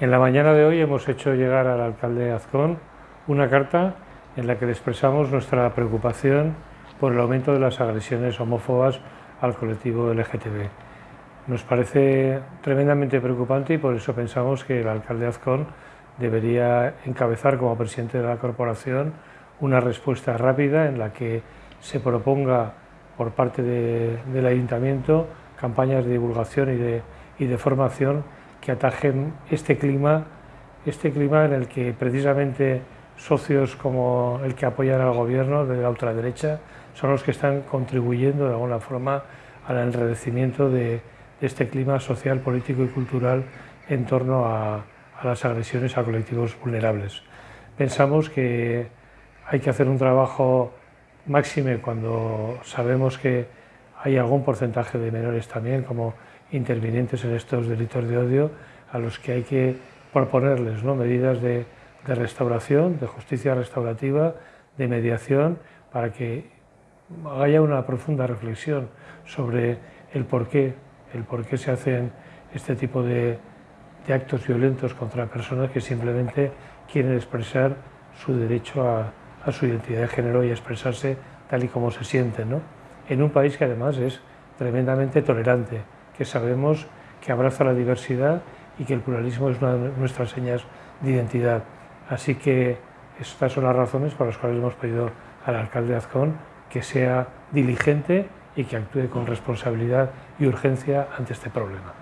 En la mañana de hoy hemos hecho llegar al alcalde Azcón una carta en la que le expresamos nuestra preocupación por el aumento de las agresiones homófobas al colectivo LGTB. Nos parece tremendamente preocupante y por eso pensamos que el alcalde Azcón debería encabezar como presidente de la corporación una respuesta rápida en la que se proponga por parte del ayuntamiento campañas de divulgación de, y de formación que atajen este clima, este clima en el que precisamente socios como el que apoyan al gobierno de la ultraderecha son los que están contribuyendo de alguna forma al enredecimiento de, este clima social, político y cultural en torno a, las agresiones a colectivos vulnerables. Pensamos que hay que hacer un trabajo máxime cuando sabemos que hay algún porcentaje de menores también como intervinientes en estos delitos de odio a los que hay que proponerles ¿no? medidas de, restauración, de justicia restaurativa, de mediación, para que haya una profunda reflexión sobre el por qué, el por qué se hacen este tipo de, actos violentos contra personas que simplemente quieren expresar su derecho a, a, su identidad de género y a expresarse tal y como se sienten, ¿no? En un país que además es tremendamente tolerante, que sabemos que abraza la diversidad y que el pluralismo es una de nuestras señas de identidad. Así que estas son las razones por las cuales hemos pedido al alcalde de Azcón que sea diligente y que actúe con responsabilidad y urgencia ante este problema.